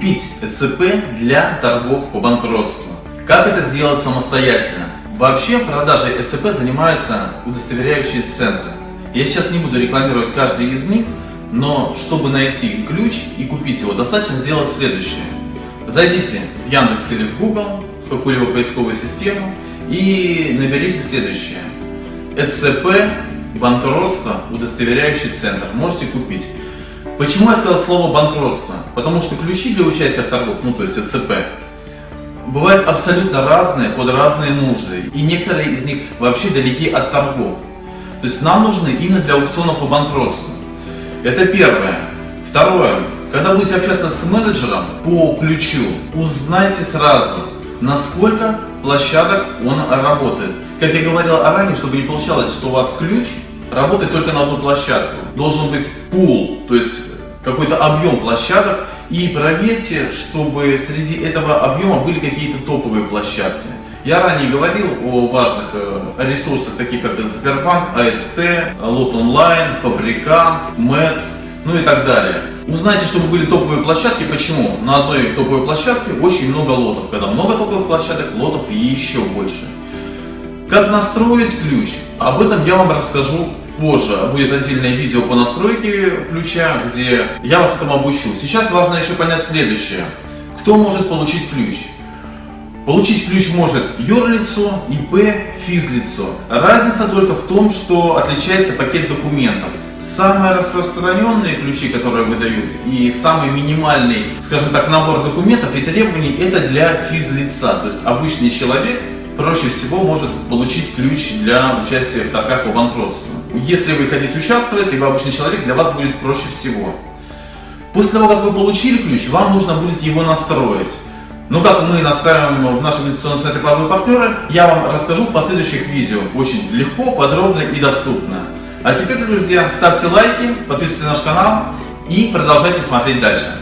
купить ЭЦП для торгов по банкротству. Как это сделать самостоятельно? Вообще продажей ЭЦП занимаются удостоверяющие центры. Я сейчас не буду рекламировать каждый из них, но чтобы найти ключ и купить его, достаточно сделать следующее. Зайдите в Яндекс или в Google, в какую-либо поисковую систему и наберите следующее. ЭЦП, банкротство, удостоверяющий центр. Можете купить. Почему я сказал слово банкротство? Потому что ключи для участия в торгах, ну то есть ЭЦП, бывают абсолютно разные под разные нужды. И некоторые из них вообще далеки от торгов. То есть нам нужны именно для аукционов по банкротству. Это первое. Второе. Когда будете общаться с менеджером по ключу, узнайте сразу, насколько площадок он работает. Как я говорил ранее, чтобы не получалось, что у вас ключ работает только на одну площадку. Должен быть пул, то есть какой-то объем площадок. И проверьте, чтобы среди этого объема были какие-то топовые площадки. Я ранее говорил о важных э, ресурсах, таких как Сбербанк, АСТ, Лот Онлайн, Фабрикант, МЭЦ, ну и так далее. Узнайте, чтобы были топовые площадки. Почему? На одной топовой площадке очень много лотов. Когда много топовых площадок, лотов еще больше. Как настроить ключ? Об этом я вам расскажу позже. Будет отдельное видео по настройке ключа, где я вас этому обучу. Сейчас важно еще понять следующее. Кто может получить ключ? Получить ключ может юрлицо, ИП, физлицо. Разница только в том, что отличается пакет документов. Самые распространенные ключи, которые выдают, и самый минимальный, скажем так, набор документов и требований, это для физлица. То есть обычный человек проще всего может получить ключ для участия в торгах по банкротству. Если вы хотите участвовать, и вы обычный человек, для вас будет проще всего. После того, как вы получили ключ, вам нужно будет его настроить. Но как мы настраиваем в нашем инвестиционном центре «Правые партнеры», я вам расскажу в последующих видео. Очень легко, подробно и доступно. А теперь, друзья, ставьте лайки, подписывайтесь на наш канал и продолжайте смотреть дальше.